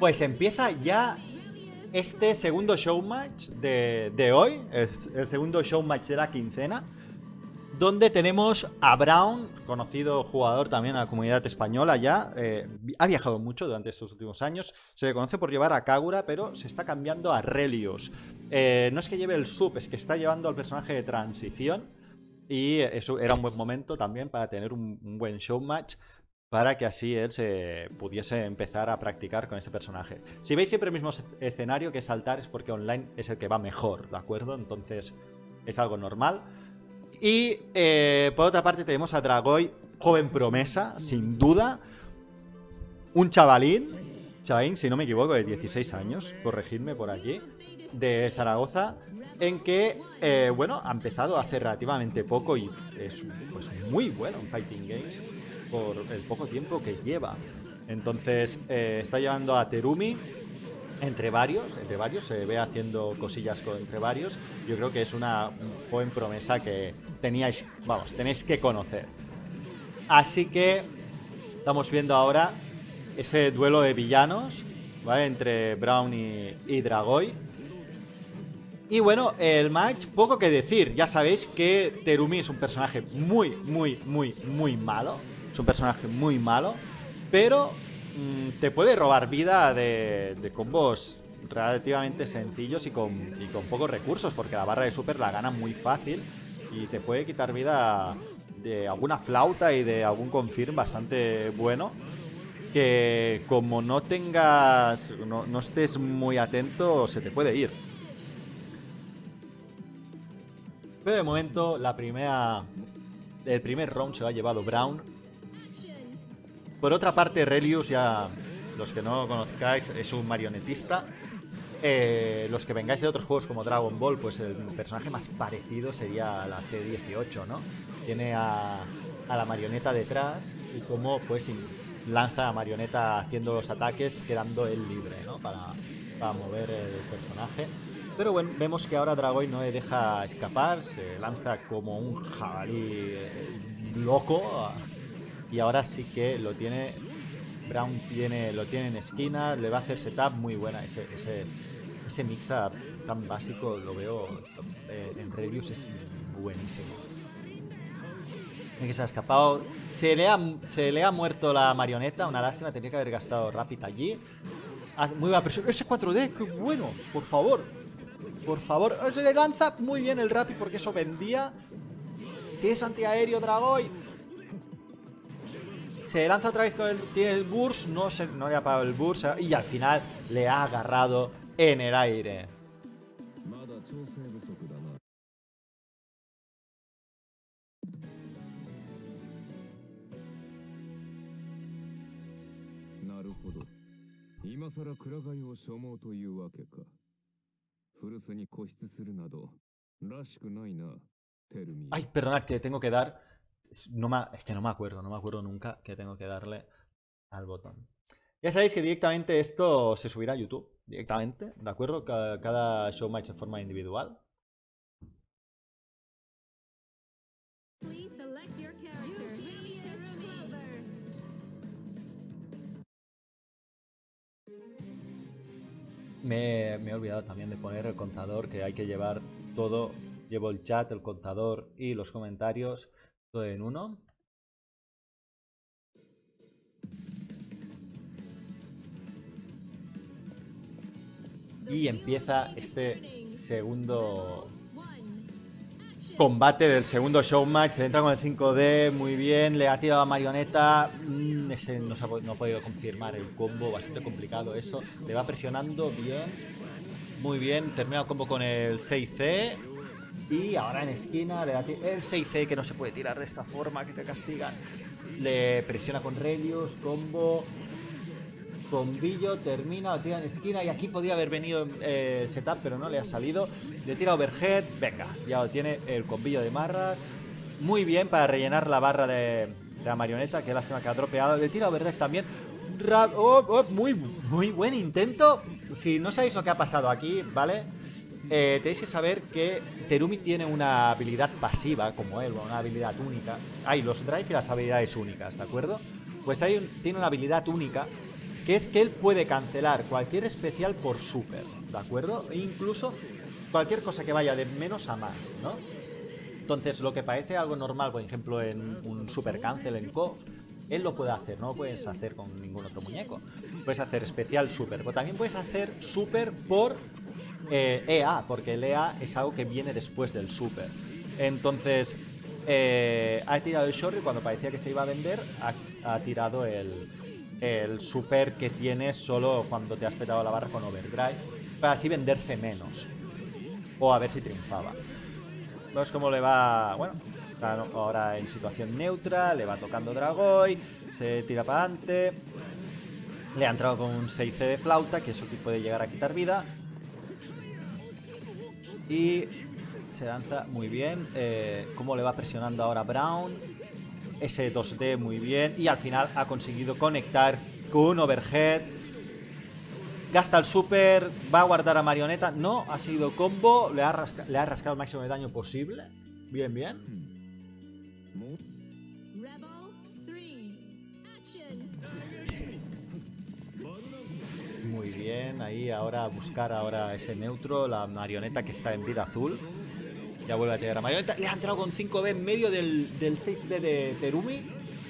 Pues empieza ya este segundo showmatch de, de hoy, el, el segundo showmatch de la quincena, donde tenemos a Brown, conocido jugador también a la comunidad española ya, eh, ha viajado mucho durante estos últimos años, se le conoce por llevar a Kagura, pero se está cambiando a Relios. Eh, no es que lleve el sub, es que está llevando al personaje de transición y eso era un buen momento también para tener un, un buen showmatch para que así él se pudiese empezar a practicar con este personaje. Si veis siempre el mismo escenario que saltar es porque online es el que va mejor, ¿de acuerdo? Entonces es algo normal. Y eh, por otra parte tenemos a Dragoy, joven promesa, sin duda. Un chavalín, chavalín, si no me equivoco, de 16 años, corregidme por aquí, de Zaragoza, en que, eh, bueno, ha empezado hace relativamente poco y es pues, muy bueno en Fighting Games por el poco tiempo que lleva. Entonces, eh, está llevando a Terumi entre varios, entre varios, se ve haciendo cosillas con, entre varios. Yo creo que es una joven promesa que teníais, vamos, tenéis que conocer. Así que estamos viendo ahora ese duelo de villanos, ¿vale? Entre Brown y, y Dragoy. Y bueno, el match, poco que decir. Ya sabéis que Terumi es un personaje muy, muy, muy, muy malo es un personaje muy malo, pero mmm, te puede robar vida de, combos relativamente sencillos y con, y con pocos recursos, porque la barra de super la gana muy fácil y te puede quitar vida de alguna flauta y de algún confirm bastante bueno que como no tengas no, no estés muy atento se te puede ir. Pero de momento la primera el primer round se lo ha llevado Brown por otra parte, Relius, ya los que no conozcáis, es un marionetista. Eh, los que vengáis de otros juegos como Dragon Ball, pues el personaje más parecido sería la C-18, ¿no? Tiene a, a, la marioneta detrás y como pues lanza a marioneta haciendo los ataques, quedando él libre, ¿no? Para, para mover el personaje. Pero bueno, vemos que ahora Dragoy no le deja escapar, se lanza como un jabalí loco y ahora sí que lo tiene Brown tiene lo tiene en esquina le va a hacer setup muy buena ese, ese, ese mix-up tan básico lo veo eh, en reviews es buenísimo. Que se ha escapado. Se le ha, se le ha muerto la marioneta una lástima tenía que haber gastado Rapid allí. Muy buena presión. Ese 4D qué bueno por favor. Por favor se le lanza muy bien el Rapid porque eso vendía. Tienes antiaéreo Dragoy se lanza otra vez con el, tiene el burst, no, se, no le ha parado el burst y al final le ha agarrado en el aire. Ay, perdonad que tengo que dar no me, es que no me acuerdo, no me acuerdo nunca que tengo que darle al botón. Ya sabéis que directamente esto se subirá a YouTube, directamente, ¿de acuerdo? Cada, cada show match de forma individual. Me, me, he olvidado también de poner el contador, que hay que llevar todo. Llevo el chat, el contador y los comentarios en uno. Y empieza este segundo combate del segundo showmatch. Se entra con el 5D, muy bien. Le ha tirado a marioneta. Mm, ese no, se no ha podido confirmar el combo, bastante complicado eso. Le va presionando bien. Muy bien. Termina el combo con el 6C. Y ahora en esquina le da el 6C que no se puede tirar de esta forma, que te castigan. Le presiona con Relius, combo. Combillo, termina, lo tira en esquina y aquí podía haber venido eh, el setup, pero no le ha salido. Le tira overhead, venga, ya lo tiene el combillo de marras. Muy bien para rellenar la barra de, de la marioneta, que lástima que ha dropeado. Le tira overhead también. Oh, oh, muy, muy buen intento. Si no sabéis lo que ha pasado aquí, ¿vale? Eh, tenéis que saber que Terumi tiene una habilidad pasiva, como él, una habilidad única. Hay los drive y las habilidades únicas, ¿de acuerdo? Pues hay tiene una habilidad única que es que él puede cancelar cualquier especial por super, ¿de acuerdo? E incluso cualquier cosa que vaya de menos a más, ¿no? Entonces, lo que parece algo normal, por ejemplo, en un super cancel en KOF, él lo puede hacer, no lo puedes hacer con ningún otro muñeco. Puedes hacer especial super, pero también puedes hacer super por EA, e porque el EA es algo que viene después del super. Entonces, eh, ha tirado el Shorty cuando parecía que se iba a vender, ha, tirado el, el, super que tienes solo cuando te has petado la barra con Overdrive, para así venderse menos. O a ver si triunfaba. Vemos cómo le va... Bueno, está ahora en situación neutra, le va tocando Dragoy, se tira para adelante. Le ha entrado con un 6C de flauta, que eso puede llegar a quitar vida. Y se lanza muy bien. Eh, cómo le va presionando ahora Brown. Ese 2D muy bien. Y al final ha conseguido conectar con un overhead. Gasta el super. Va a guardar a Marioneta. No, ha sido combo. Le ha, le ha rascado el máximo de daño posible. Bien, bien. Muy bien, ahí ahora buscar ahora ese neutro, la marioneta que está en vida azul. Ya vuelve a tirar a marioneta. Le ha entrado con 5B en medio del, 6B de Terumi.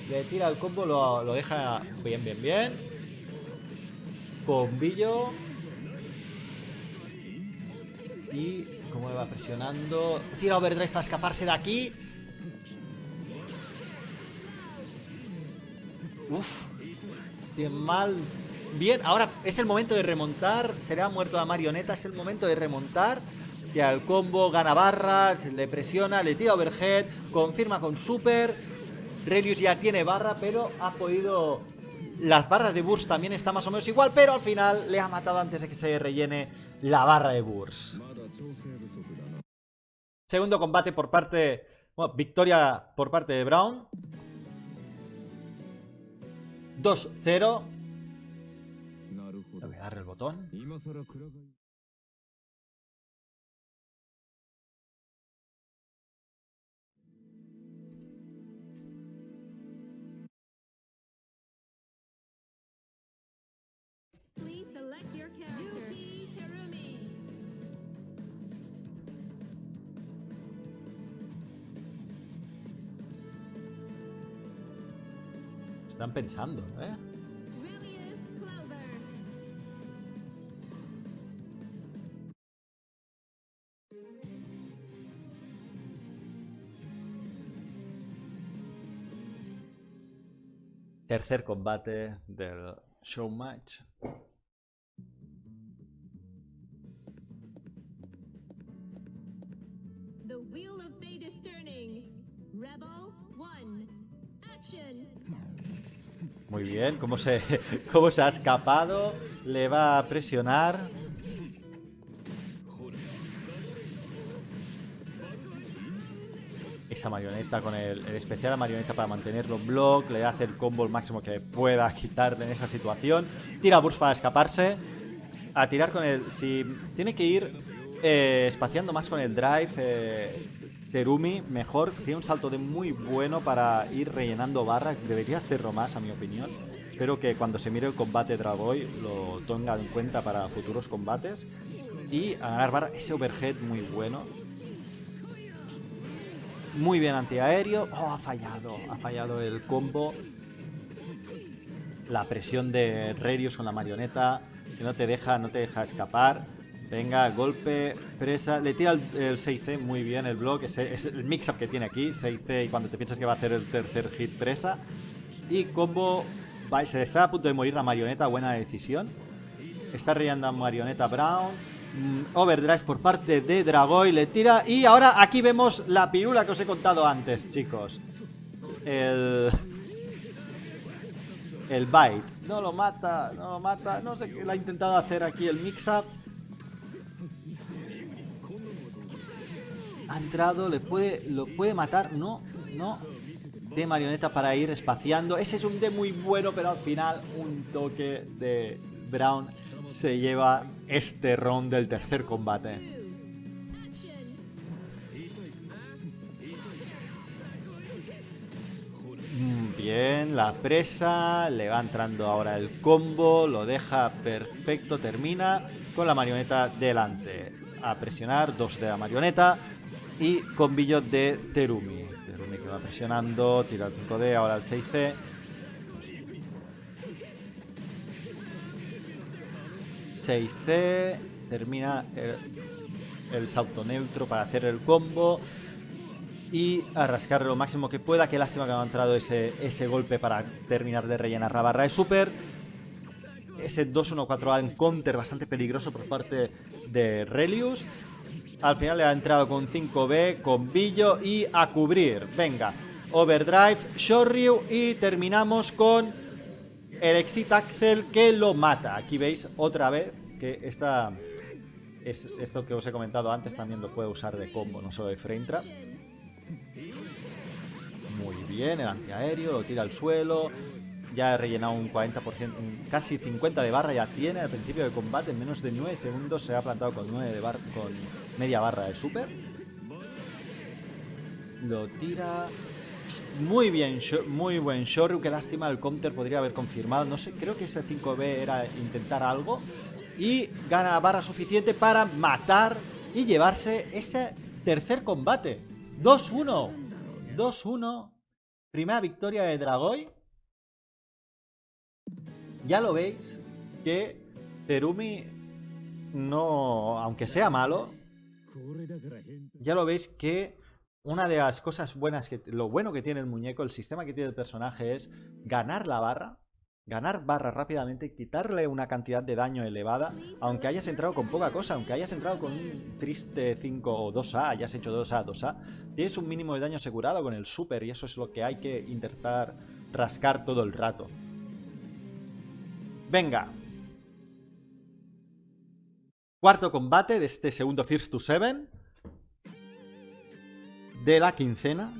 Le tira el combo, lo, lo deja bien, bien, bien. Bombillo. Y como va presionando. Tira overdrive para escaparse de aquí. Uf. Bien mal. Bien, ahora es el momento de remontar. Será muerto la marioneta. Es el momento de remontar tira el combo, gana barras, le presiona, le tira overhead, confirma con super. Relius ya tiene barra, pero ha podido... Las barras de Burst también está más o menos igual, pero al final le ha matado antes de que se rellene la barra de Burst. Segundo combate por parte... Bueno, victoria por parte de Brown. 2-0. Están pensando, ¿eh? Tercer combate del show match. The wheel of fate is turning. Rebel 1. Action. Muy bien, cómo se, cómo se ha escapado. Le va a presionar. Esa marioneta con el, especial marioneta para mantenerlo en block. Le hace el combo el máximo que pueda quitarle en esa situación. Tira burst para escaparse. A tirar con el... Si tiene que ir eh, espaciando más con el drive. Eh, Terumi mejor, tiene un salto de muy bueno para ir rellenando barras. Debería hacerlo más, a mi opinión. Espero que cuando se mire el combate Dragoy lo tenga en cuenta para futuros combates. Y a ganar barra, ese overhead muy bueno. Muy bien antiaéreo. Oh, ha fallado. Ha fallado el combo. La presión de Rerius con la marioneta. Que no te deja, no te deja escapar. Venga, golpe, presa. Le tira el, 6C muy bien el block. Es, el mix-up que tiene aquí. 6C y cuando te piensas que va a hacer el tercer hit, presa. Y combo. se está a punto de morir la marioneta. Buena decisión. Está rellando marioneta Brown. Mm, overdrive por parte de Dragoy. Le tira. Y ahora aquí vemos la pirula que os he contado antes, chicos. El. El bite. No lo mata, no lo mata. No sé qué le ha intentado hacer aquí el mix-up. Ha entrado, le puede, lo puede matar. No, no. De marioneta para ir espaciando. Ese es un D muy bueno, pero al final un toque de Brown se lleva este round del tercer combate. Mm, Bien, la presa, le va entrando ahora el combo, lo deja perfecto, termina con la marioneta delante. A presionar, dos de la marioneta y combillo de Terumi. Terumi que va presionando, tira el 5D, ahora el 6C. 6C, termina el, salto neutro para hacer el combo y a lo máximo que pueda. Qué lástima que no ha entrado ese, ese golpe para terminar de rellenar la barra de super. Ese 2-1-4A en counter bastante peligroso por parte de Relius. Al final le ha entrado con 5B, con Billo y a cubrir. Venga, Overdrive, Shoryu y terminamos con el Exit Axel que lo mata. Aquí veis otra vez que esta, es, esto que os he comentado antes también lo puede usar de combo, no solo de frame trap. Muy bien, el antiaéreo, lo tira al suelo. Ya ha rellenado un 40%, casi 50 de barra ya tiene al principio de combate. En menos de 9 segundos se ha plantado con, 9 de con media barra de super. Lo tira. Muy bien, muy buen Shoryu. Qué lástima, el counter podría haber confirmado. No sé, creo que ese 5B era intentar algo. Y gana barra suficiente para matar y llevarse ese tercer combate. 2-1. 2-1. Primera victoria de Dragoy. Ya lo veis que Terumi no, aunque sea malo, ya lo veis que una de las cosas buenas, que lo bueno que tiene el muñeco, el sistema que tiene el personaje es ganar la barra ganar barra rápidamente, quitarle una cantidad de daño elevada, aunque hayas entrado con poca cosa, aunque hayas entrado con un triste 5 o 2A, hayas hecho 2A, 2A, tienes un mínimo de daño asegurado con el super y eso es lo que hay que intentar rascar todo el rato. Venga. Cuarto combate de este segundo First to Seven. De la quincena.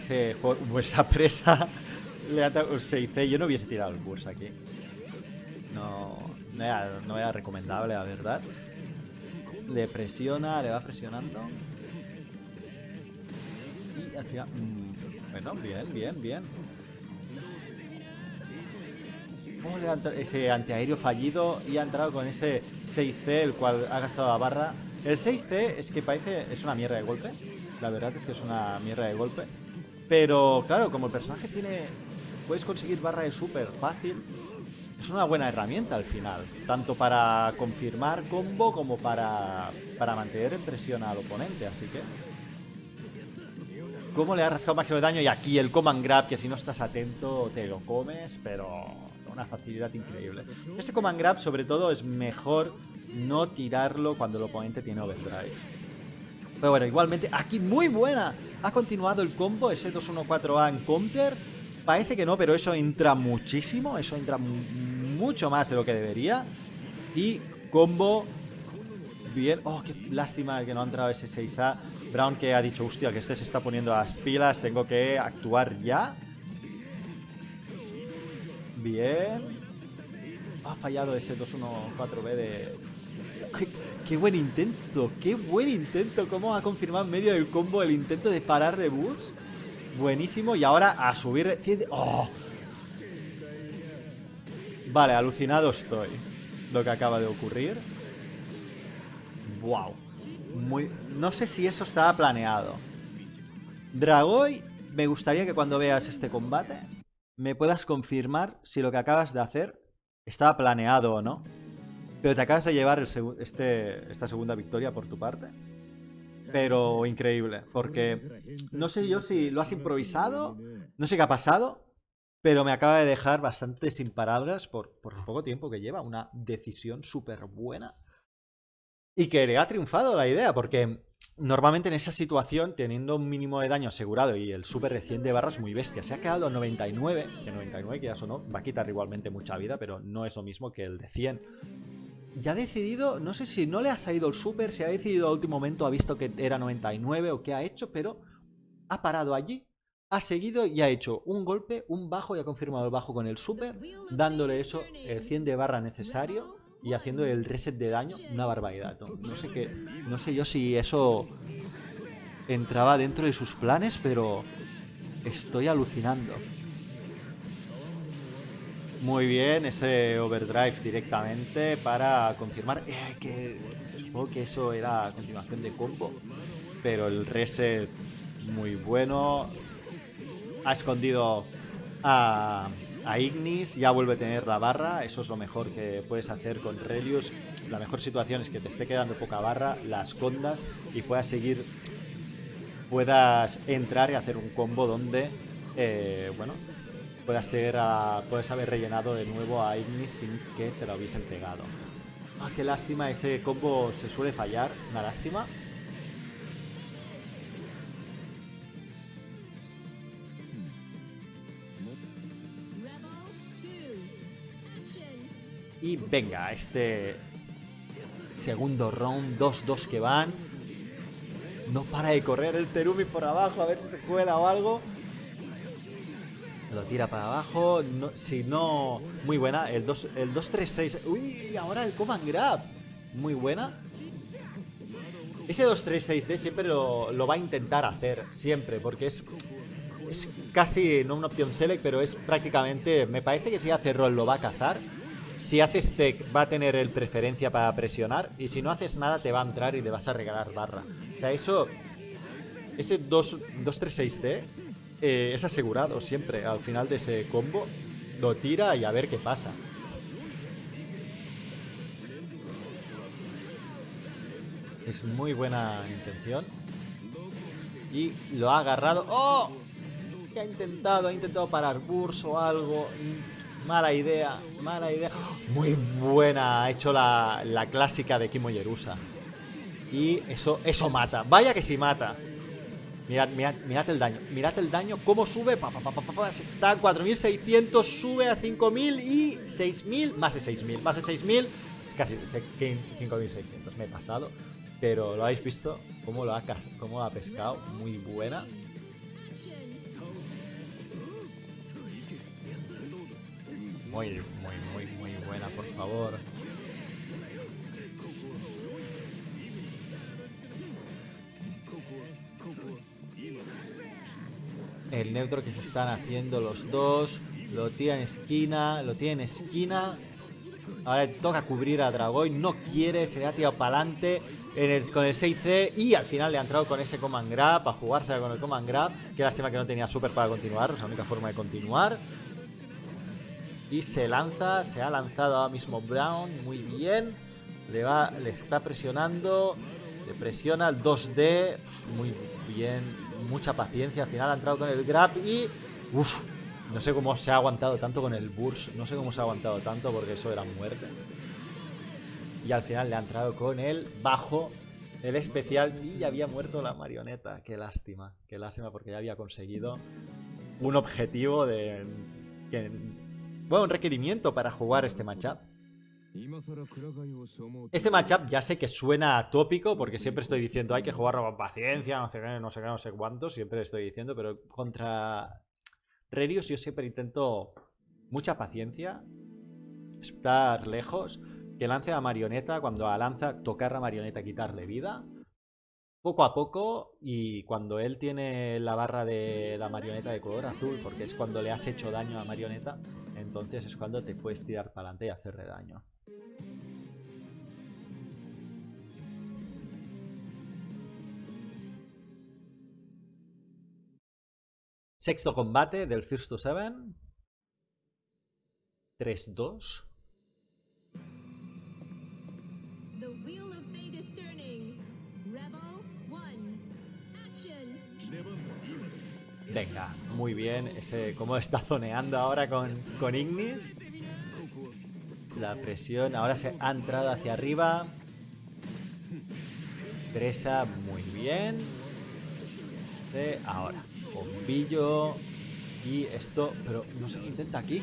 Ese esa presa le ata un 6C. Yo no hubiese tirado el bus aquí. No, no era, no era recomendable, la verdad. Le presiona, le va presionando. Y al final... Mm, bueno, bien, bien, bien. Oh, ese antiaéreo fallido y ha entrado con ese 6C, el cual ha gastado la barra. El 6C es que parece... es una mierda de golpe. La verdad es que es una mierda de golpe. Pero claro, como el personaje tiene... Puedes conseguir barra de super fácil. Es una buena herramienta al final. Tanto para confirmar combo como para, para mantener en presión al oponente. Así que... ¿Cómo le ha rascado máximo de daño? Y aquí el command grab, que si no estás atento te lo comes, pero una facilidad increíble. Este command grab sobre todo es mejor no tirarlo cuando el oponente tiene overdrive. Pero bueno, igualmente, aquí muy buena. Ha continuado el combo, ese 2-1-4A en counter. Parece que no, pero eso entra muchísimo. Eso entra mucho más de lo que debería. Y combo bien. Oh, qué lástima que no ha entrado ese 6A. Brown que ha dicho, hostia, que este se está poniendo las pilas. Tengo que actuar ya. Bien. Ha fallado ese 2-1-4B de, Qué, buen intento, qué buen intento. Cómo ha confirmado en medio del combo el intento de parar de Bulls. Buenísimo. Y ahora a subir... ¡Oh! Vale, alucinado estoy. Lo que acaba de ocurrir. Wow. No sé si eso estaba planeado. Dragoy, me gustaría que cuando veas este combate me puedas confirmar si lo que acabas de hacer estaba planeado o no. Pero te acabas de llevar este, esta segunda victoria por tu parte. Pero increíble, porque no sé yo si lo has improvisado, no sé qué ha pasado, pero me acaba de dejar bastante sin palabras por, el poco tiempo que lleva. Una decisión súper buena. Y que le ha triunfado la idea, porque normalmente en esa situación, teniendo un mínimo de daño asegurado y el súper recién de barras muy bestia, se ha quedado a 99, que 99 que ya sonó, va a quitar igualmente mucha vida, pero no es lo mismo que el de 100 ya ha decidido, no sé si no le ha salido el super, si ha decidido a último momento, ha visto que era 99 o qué ha hecho, pero ha parado allí. ha seguido y ha hecho un golpe, un bajo y ha confirmado el bajo con el super, dándole eso, el 100 de barra necesario y haciendo el reset de daño, una barbaridad. No, sé qué, no sé yo si eso entraba dentro de sus planes, pero estoy alucinando. Muy bien, ese overdrive directamente para confirmar eh, que supongo que eso era a continuación de combo, pero el reset muy bueno, ha escondido a, Ignis, ya vuelve a tener la barra, eso es lo mejor que puedes hacer con Relius. La mejor situación es que te esté quedando poca barra, la escondas y puedas seguir, puedas entrar y hacer un combo donde, eh, bueno, puedas, tener puedes haber rellenado de nuevo a Ignis sin que te lo hubiesen pegado. Ah, qué lástima, ese combo se suele fallar, una lástima. Y venga, este segundo round, 2-2 que van. No para de correr el Terumi por abajo, a ver si se cuela o algo. Lo tira para abajo. si no, muy buena. El 2-3-6. El Uy, ahora el command grab. Muy buena. Ese 2-3-6D siempre lo, va a intentar hacer. Siempre, porque es. Es casi, no una opción select, pero es prácticamente. Me parece que si hace roll lo va a cazar. Si haces tech va a tener el preferencia para presionar y si no haces nada te va a entrar y le vas a regalar barra. O sea, eso... Ese 2-3-6D eh, es asegurado siempre al final de ese combo. Lo tira y a ver qué pasa. Es muy buena intención. Y lo ha agarrado. ¡Oh! ¿Qué ha intentado? Ha intentado parar Burs o algo. Mala idea, mala idea. Muy buena, ha hecho la, clásica de Kimo Yerusa. Y eso, eso mata. Vaya que sí mata. Mirad, mirad, mirad el daño. Mirad el daño, cómo sube. Pa, pa, pa, está 4600, sube a 5000 y 6000. Más de 6000. Más de 6000. Es casi 5600. Me he pasado. Pero lo habéis visto. Cómo lo ha, cómo lo ha pescado. Muy buena. Muy, muy, muy, muy buena, por favor. El neutro que se están haciendo los dos. Lo tiene en esquina, lo tiene en esquina. Ahora toca cubrir a Dragoy. No quiere, se le ha tirado para adelante con el 6C. Y al final le ha entrado con ese Command Grab. A jugarse con el Command Grab. Que lástima que no tenía super para continuar. Es la única forma de continuar. Y se lanza, se ha lanzado ahora mismo Brown, muy bien. Le, va, le está presionando, le presiona el 2D, muy bien, mucha paciencia. Al final ha entrado con el grab y... Uf, no sé cómo se ha aguantado tanto con el burst, no sé cómo se ha aguantado tanto porque eso era muerte. Y al final le ha entrado con el bajo, el especial y ya había muerto la marioneta. Qué lástima, qué lástima porque ya había conseguido un objetivo de bueno, un requerimiento para jugar este matchup. Este matchup ya sé que suena tópico porque siempre estoy diciendo hay que jugarlo con paciencia, no sé qué, no sé qué, no sé cuánto, siempre estoy diciendo, pero contra Rerius yo siempre intento mucha paciencia, estar lejos, que lance a marioneta, cuando lanza tocar a marioneta, quitarle vida, poco a poco y cuando él tiene la barra de la marioneta de color azul, porque es cuando le has hecho daño a marioneta, entonces es cuando te puedes tirar para adelante y hacerle daño. Sexto combate del First to Seven. 3-2. Venga, muy bien. Ese, cómo está zoneando ahora con, con Ignis. La presión. Ahora se ha entrado hacia arriba. Presa muy bien. ahora. Bombillo. Y esto. Pero no sé qué intenta aquí.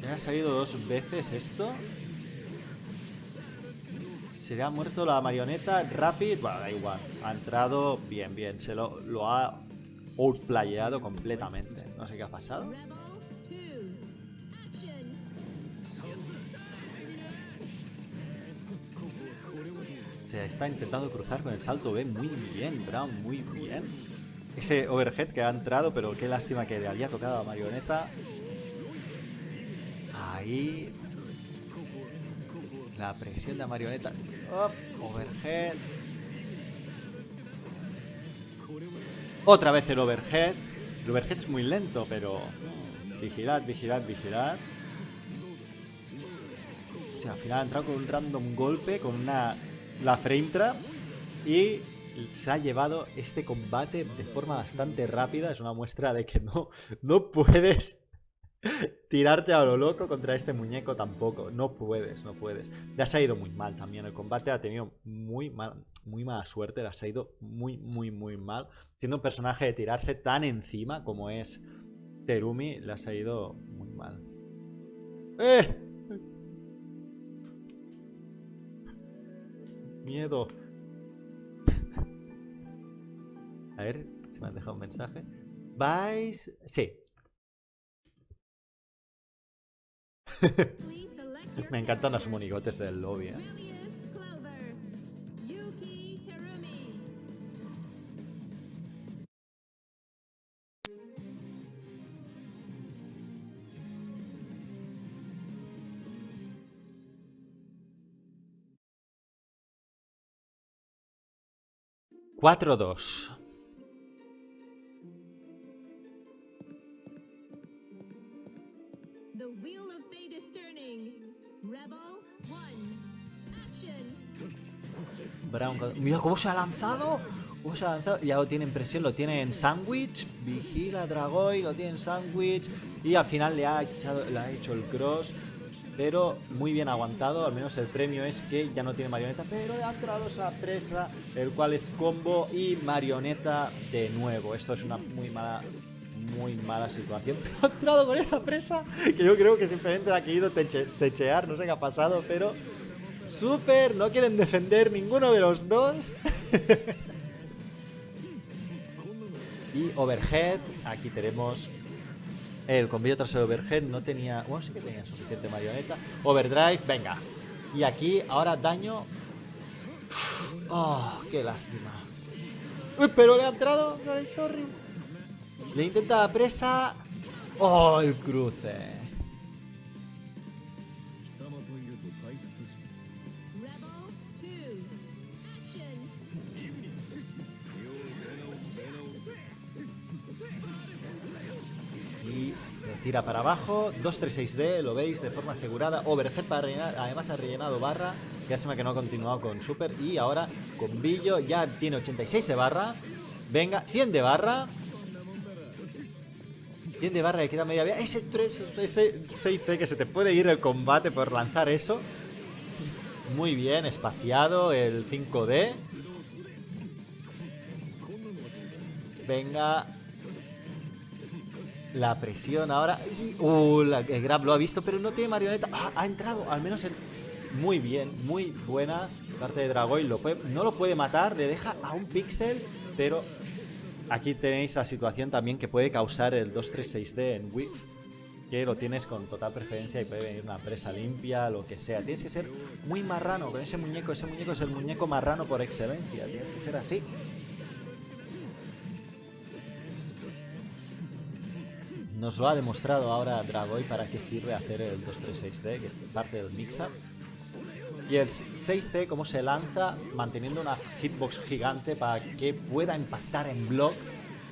Me ha salido dos veces esto. Se le ha muerto la marioneta. Rapid. Bueno, da igual. Ha entrado bien, bien. Se lo, ha outplayado completamente. No sé qué ha pasado. Está intentando cruzar con el salto B muy bien, Brown, muy bien. Ese overhead que ha entrado, pero qué lástima que le había tocado a marioneta. Ahí. La presión de marioneta. overhead. Otra vez el overhead. El overhead es muy lento, pero... Vigilad, vigilad, vigilad. O sea, al final ha entrado con un random golpe, con una... La frame trap. Y se ha llevado este combate de forma bastante rápida. Es una muestra de que no, no puedes tirarte a lo loco contra este muñeco tampoco. No puedes, no puedes. Le ha ido muy mal también. El combate ha tenido muy, mal, muy mala suerte. Le ha ido muy, muy, muy mal. Siendo un personaje de tirarse tan encima como es Terumi, le ha ido muy mal. ¡Eh! Miedo. A ver si me han dejado un mensaje. ¿Vais? Sí, Me encantan los monigotes del lobby, ¿eh? Cuatro dos. Mira cómo se ha lanzado. ¿Cómo se ha lanzado? Ya lo tiene en presión, lo tiene en sándwich. Vigila Dragoy, lo tiene en sándwich. Y al final le ha, echado, le ha hecho el cross. Pero muy bien aguantado. Al menos el premio es que ya no tiene marioneta. Pero ha entrado esa presa. El cual es combo y marioneta de nuevo. Esto es una muy mala muy mala situación. Ha entrado con esa presa que yo creo que simplemente ha querido techear, no sé qué ha pasado, pero Super, no quieren defender ninguno de los dos. y overhead, aquí tenemos el combillo trasero overhead, no tenía... Bueno, sí que tenía suficiente marioneta. Overdrive, venga. Y aquí, ahora daño... Oh, qué lástima. Uy, pero le ha entrado, sorry. Le intenta la presa... Oh, el cruce. Tira para abajo, 236D, lo veis de forma asegurada. Overhead para rellenar, además ha rellenado barra. Lástima que no ha continuado con super. Y ahora con Billo ya tiene 86 de barra. Venga, 100 de barra. 100 de barra, le queda media vía. Ese, 3, ese 6C que se te puede ir el combate por lanzar eso. Muy bien, espaciado el 5D. Venga, la presión ahora. Uh, el grab lo ha visto, pero no tiene marioneta. Ah, ha entrado, al menos muy bien, muy buena parte de Dragoy. Lo no lo puede matar, le deja a un pixel, pero aquí tenéis la situación también que puede causar el 236D en Width. Que lo tienes con total preferencia y puede venir una presa limpia, lo que sea. Tienes que ser muy marrano con ese muñeco. Ese muñeco es el muñeco marrano por excelencia. Tienes que ser así. Nos lo ha demostrado ahora Dragoy para qué sirve hacer el 236D, que es parte del mix-up. Y el 6C, cómo se lanza manteniendo una hitbox gigante para que pueda impactar en block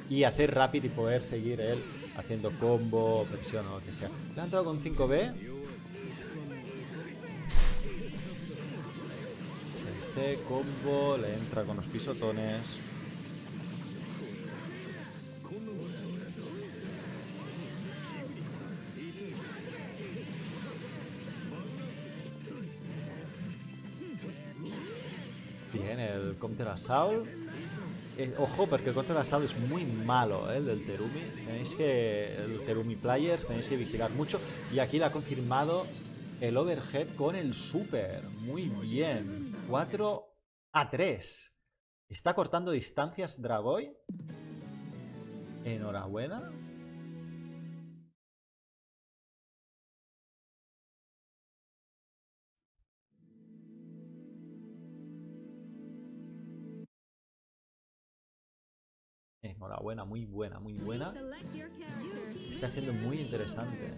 y hacer rápido y poder seguir él haciendo combo, presión o lo que sea. Le ha entrado con 5B. 6C, combo, le entra con los pisotones. Counter Assault. Eh, ojo, porque el Counter Assault es muy malo, ¿eh? El del Terumi. Tenéis que. El Terumi Players, tenéis que vigilar mucho. Y aquí le ha confirmado el overhead con el super. Muy bien. 4 a 3. Está cortando distancias Dragoy. Enhorabuena. Enhorabuena, muy buena, muy buena. Está siendo muy interesante.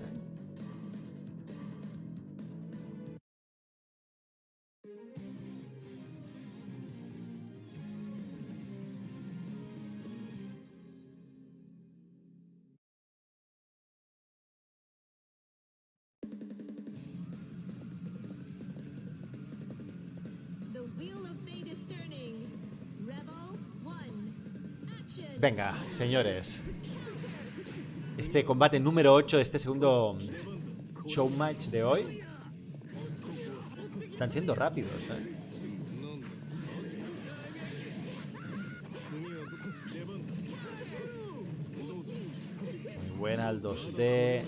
Venga, señores. Este combate número 8 de este segundo show match de hoy. Están siendo rápidos, ¿eh? Muy buena el 2D.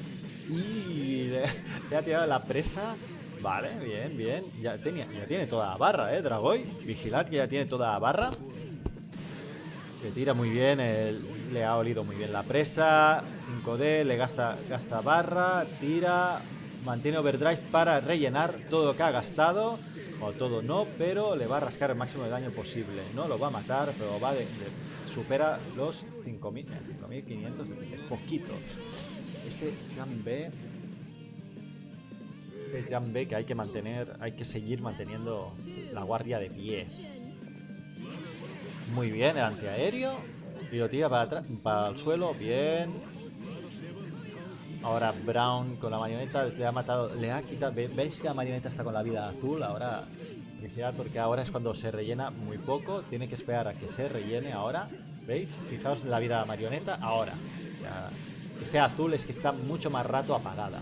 Y le, ha tirado la presa. Vale, bien, bien. Ya, tenía, ya tiene toda la barra, ¿eh, Dragoy? Vigilad que ya tiene toda la barra. Se tira muy bien, le ha olido muy bien la presa. 5D, le gasta, gasta barra, tira, mantiene overdrive para rellenar todo lo que ha gastado. O todo no, pero le va a rascar el máximo de daño posible. No lo va a matar, pero va de, supera los 5.000, 5.500, poquito. Ese Jam B, el Jam B que hay que mantener, hay que seguir manteniendo la guardia de pie. Muy bien, el antiaéreo. Y lo tira para, para el suelo. Bien. Ahora Brown con la marioneta le ha matado. Le ha quitado. ¿Veis que la marioneta está con la vida azul? Ahora. Vigilad porque ahora es cuando se rellena muy poco. Tiene que esperar a que se rellene ahora. ¿Veis? Fijaos en la vida de la marioneta. Ahora. que sea azul es que está mucho más rato apagada.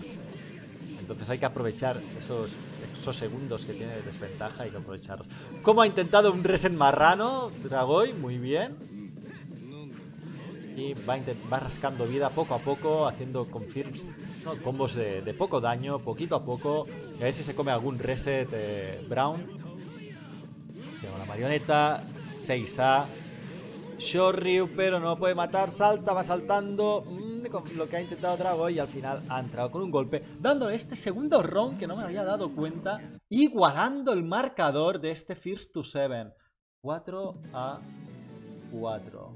Entonces hay que aprovechar esos, esos segundos que tiene de desventaja, hay que aprovecharlos. Como ha intentado un reset marrano, Dragoy, muy bien. Y va, rascando vida poco a poco, haciendo confirms, combos de, poco daño, poquito a poco. Y a ver si se come algún reset eh, Brown. Tengo la marioneta, 6A. Shoryu, pero no puede matar, salta, va saltando. Mm, lo que ha intentado Drago y al final ha entrado con un golpe, dándole este segundo round que no me había dado cuenta, igualando el marcador de este First to Seven. 4 a 4.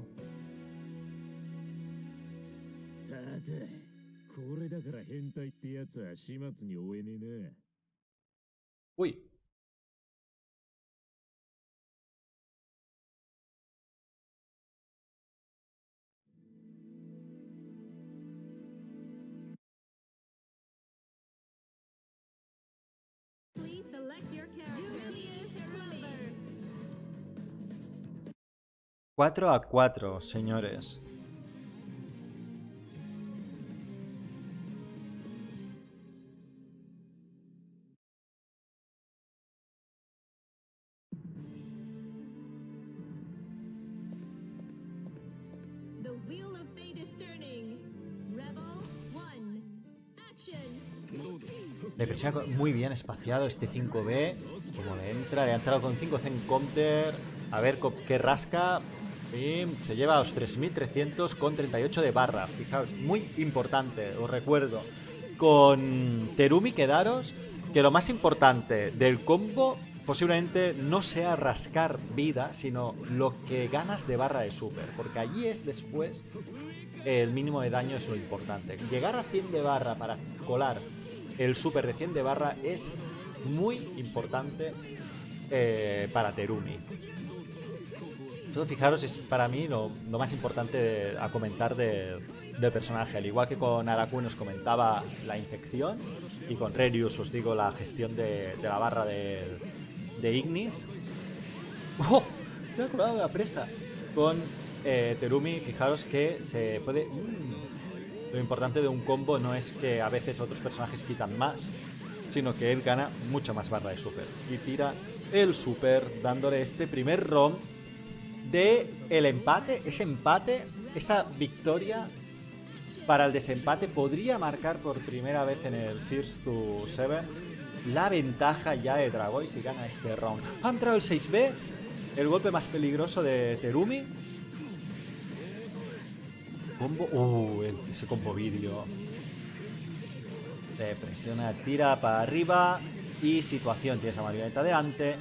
Uy, 4 a 4, señores. Muy bien espaciado este 5B. Como le entra, le ha entrado con 5 Zen Counter. A ver qué rasca. Y se lleva a los 3.300 con 38 de barra. Fijaos, muy importante, os recuerdo. Con Terumi quedaros que lo más importante del combo posiblemente no sea rascar vida, sino lo que ganas de barra de super. Porque allí es después el mínimo de daño es lo importante. Llegar a 100 de barra para colar el super recién de barra es muy importante eh, para Terumi. Entonces, fijaros, es para mí lo, más importante a comentar del personaje. Al igual que con Araku nos comentaba la infección y con Rerius os digo la gestión de, la barra de, Ignis. ¡Oh! Me he acordado de la presa. Con eh, Terumi, fijaros que se puede... Mm, lo importante de un combo no es que a veces otros personajes quitan más, sino que él gana mucha más barra de super. Y tira el super dándole este primer ROM de el empate, ese empate, esta victoria para el desempate podría marcar por primera vez en el First to Seven la ventaja ya de Dragoy si gana este round. Ha entrado el 6B, el golpe más peligroso de Terumi. Combo. Uh, ese combo vídeo. Te presiona, tira para arriba. Y situación, tienes a marioneta delante.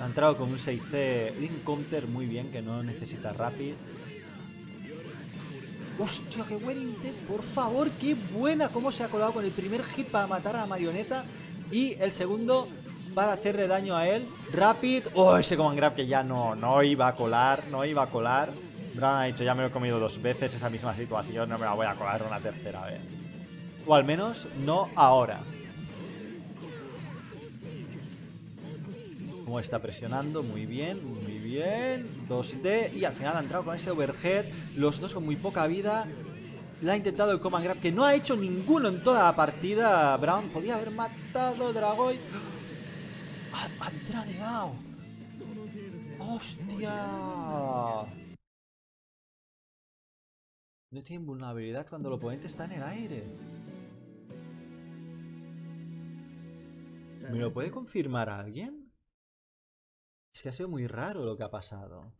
Ha entrado con un 6C in counter muy bien, que no necesita rapid. ¡Hostia, qué buen intent! Por favor, qué buena cómo se ha colado con el primer hit para matar a la marioneta. Y el segundo para hacerle daño a él. Rapid. ¡Oh, ese command grab que ya no, no iba a colar! No iba a colar. Brown ha dicho, ya me lo he comido dos veces esa misma situación, no me la voy a colar una tercera vez. O al menos no ahora. Como está presionando, muy bien, muy bien. 2D y al final ha entrado con ese overhead. Los dos con muy poca vida. Le ha intentado el command grab, que no ha hecho ninguno en toda la partida. Brown podía haber matado Dragoy. ¡Ha, ha tradeado! ¡Hostia! No tiene vulnerabilidad cuando el oponente está en el aire. ¿Me lo puede confirmar alguien? Es que ha sido muy raro lo que ha pasado.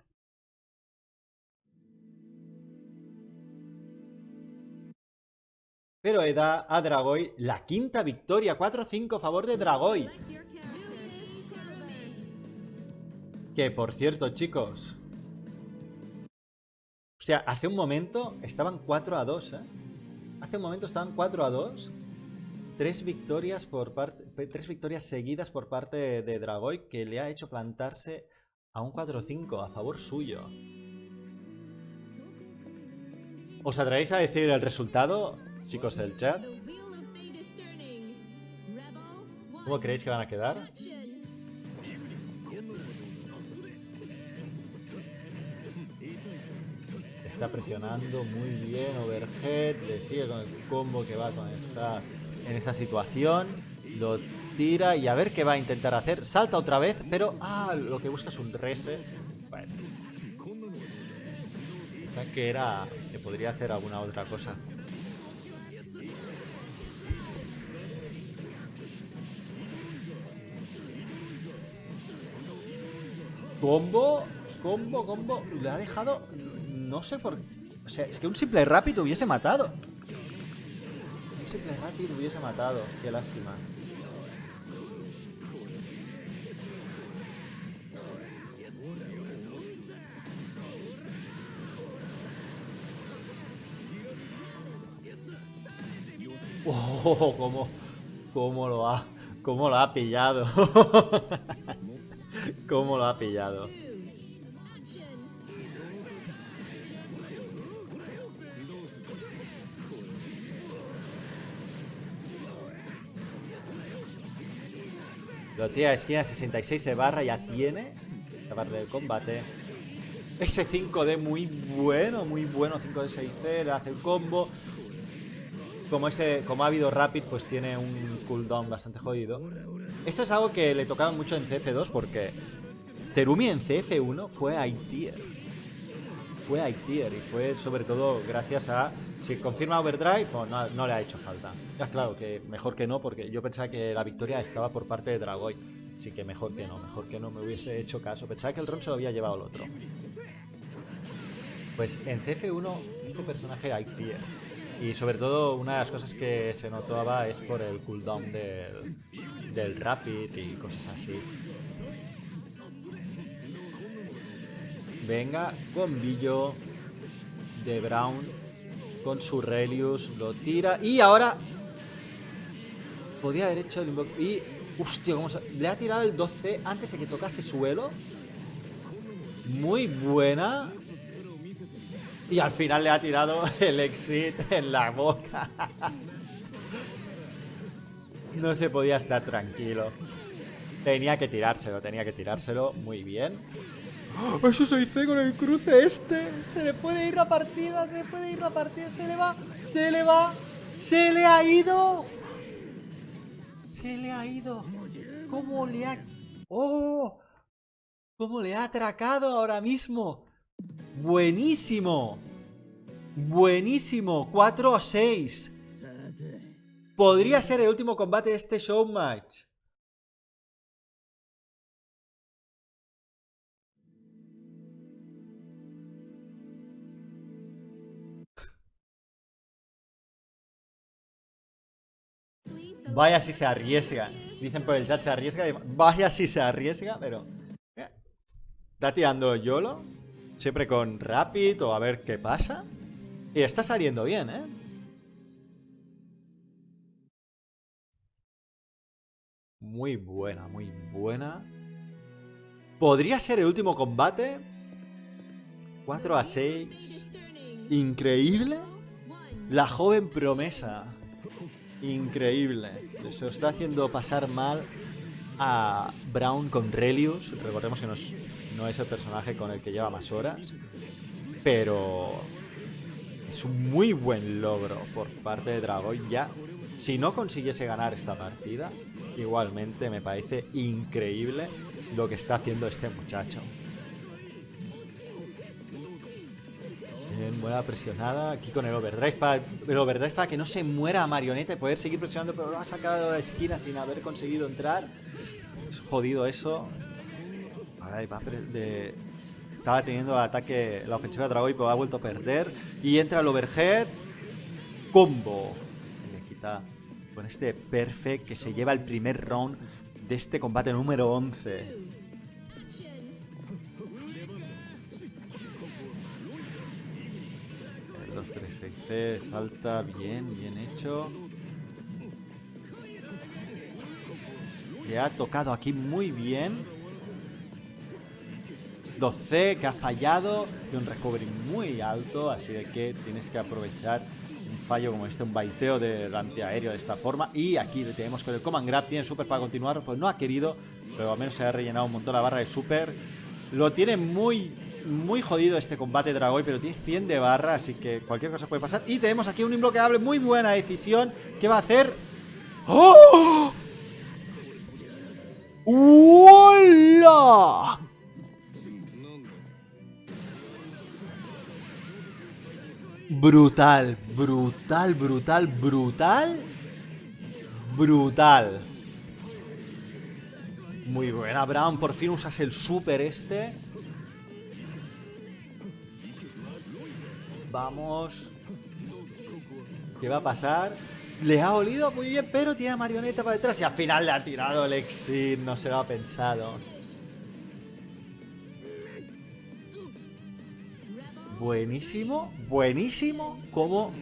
Pero he da a Dragoy la quinta victoria. 4-5 a favor de Dragoy. Que por cierto, chicos. Hostia, hace un momento estaban 4 a 2, ¿eh? Hace un momento estaban 4 a 2. Tres victorias seguidas por parte de Dragoy que le ha hecho plantarse a un 4-5 a favor suyo. ¿Os atrevéis a decir el resultado, chicos del chat? ¿Cómo creéis que van a quedar? Está presionando muy bien, overhead, le sigue con el combo que va a conectar en esta situación. Lo tira y a ver qué va a intentar hacer. Salta otra vez, pero ah, lo que busca es un reset. Bueno. Que era que podría hacer alguna otra cosa. Combo, combo, combo. Le ha dejado. No sé por. O sea, es que un simple rápido hubiese matado. Un simple rápido hubiese matado. Qué lástima. Oh, cómo, cómo lo ha, cómo lo ha pillado. cómo lo ha pillado. Lo tira a esquina 66 de barra, ya tiene la parte del combate. Ese 5D muy bueno, muy bueno. 5D 6C, le hace el combo. Como, ese, como ha habido Rapid, pues tiene un cooldown bastante jodido. Esto es algo que le tocaba mucho en CF2 porque Terumi en CF1 fue I-Tier. Fue I-Tier y fue sobre todo gracias a... Si confirma Overdrive, pues no, le ha hecho falta. Ya claro que mejor que no porque yo pensaba que la victoria estaba por parte de Dragoy. Así que mejor que no, mejor que no me hubiese hecho caso. Pensaba que el Ron se lo había llevado el otro. Pues en CF1 este personaje era I-Tier. Y sobre todo una de las cosas que se notaba es por el cooldown del, del Rapid y cosas así. Venga, combillo de Brown con su Relius, lo tira y ahora podía haber hecho el invoco y hostia, ¿cómo se... le ha tirado el 12 antes de que tocase suelo. Muy buena. Y al final le ha tirado el exit en la boca. No se podía estar tranquilo. Tenía que tirárselo, tenía que tirárselo. Muy bien. ¡Oh, eso se hizo con el cruce este. Se le puede ir la partida, se le puede ir la partida. Se le va, se le va. Se le ha ido. Se le ha ido. ¿Cómo le ha... ¡Oh! ¿Cómo le ha atracado ahora mismo? Buenísimo. Buenísimo. 4 a 6. Podría ser el último combate de este showmatch. Vaya si se arriesga. Dicen por el chat se arriesga. Vaya si se arriesga, pero... Está tirando YOLO. Siempre con Rapid o a ver qué pasa. Y está saliendo bien, ¿eh? Muy buena, muy buena. Podría ser el último combate. 4 a 6. Increíble. La joven promesa. Increíble. Se está haciendo pasar mal a Brown con Relius. Recordemos que no es, el personaje con el que lleva más horas. Pero es un muy buen logro por parte de Dragon. Ya, si no consiguiese ganar esta partida, igualmente me parece increíble lo que está haciendo este muchacho. Bien, buena presionada aquí con el overdrive para, el overdrive para que no se muera Marioneta y poder seguir presionando, pero lo ha sacado de esquina sin haber conseguido entrar. Es jodido eso. Ahora va de, estaba teniendo el ataque, la ofensiva de Dragoy, pero ha vuelto a perder. Y entra el overhead. Combo. Le quita con este perfect que se lleva el primer round de este combate número 11. El 2, 3, 6, C, salta bien, bien hecho. Le ha tocado aquí muy bien. 2C que ha fallado, de un recovery muy alto, así de que tienes que aprovechar un fallo como este, un baiteo de antiaéreo de esta forma. Y aquí le tenemos con el Command Grab, tiene super para continuar, pues no ha querido, pero al menos se ha rellenado un montón la barra de super. Lo tiene muy, muy jodido este combate Dragoy, pero tiene 100 de barra, así que cualquier cosa puede pasar. Y tenemos aquí un imbloqueable, muy buena decisión, que va a hacer... ¡Oh! ¡Hola! Brutal, brutal, brutal, brutal. Brutal. Muy buena, Brown. Por fin usas el super este. Vamos. ¿Qué va a pasar? Le ha olido muy bien, pero tiene a marioneta para detrás y al final le ha tirado el exit. No se lo ha pensado. buenísimo, buenísimo como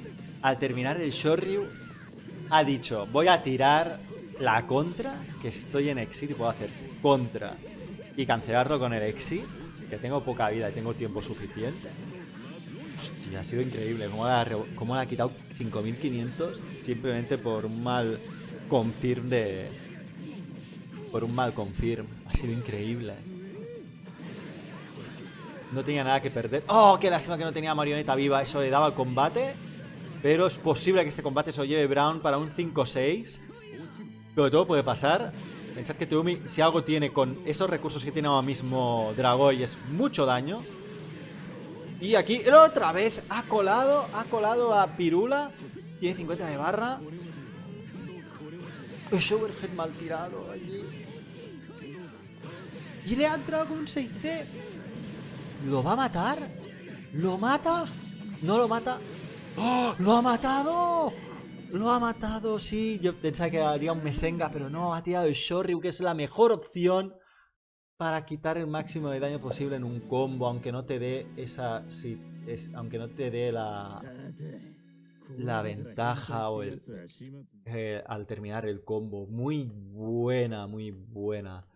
al terminar el Shoryu ha dicho, voy a tirar la contra, que estoy en exit y puedo hacer contra y cancelarlo con el exit, que tengo poca vida y tengo tiempo suficiente. Hostia, ha sido increíble cómo le ha, ha quitado 5500 simplemente por un mal confirm de... Por un mal confirm. Ha sido increíble. No tenía nada que perder. ¡Oh, qué lástima que no tenía marioneta viva! Eso le daba al combate. Pero es posible que este combate se lo lleve Brown para un 5-6. Pero todo puede pasar. Pensad que Teumi, si algo tiene con esos recursos que tiene ahora mismo Dragoy, es mucho daño. Y aquí, otra vez, ha colado, ha colado a Pirula. Tiene 50 de barra. Es overhead mal tirado allí. Y le ha entrado con un 6C. ¿Lo va a matar? ¿Lo mata? ¿No lo mata? ¡Oh! ¡Lo ha matado! Lo ha matado, sí. Yo pensaba que haría un Mesenga, pero no, ha tirado el Shoryu, que es la mejor opción para quitar el máximo de daño posible en un combo, aunque no te dé esa... es, aunque no te dé la... La ventaja o el, eh, al terminar el combo. Muy buena, muy buena.